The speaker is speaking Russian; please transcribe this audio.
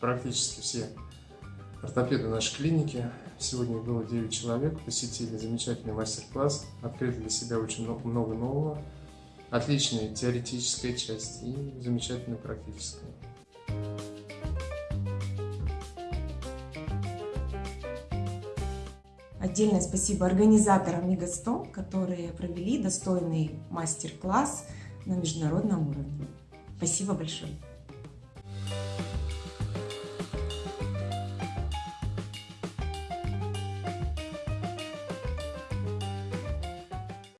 практически все ортопеды нашей клиники. Сегодня было 9 человек, посетили замечательный мастер-класс, открыли для себя очень много нового. Отличная теоретическая часть и замечательная практическая. Отдельное спасибо организаторам Мегастом, которые провели достойный мастер-класс на международном уровне. Спасибо большое.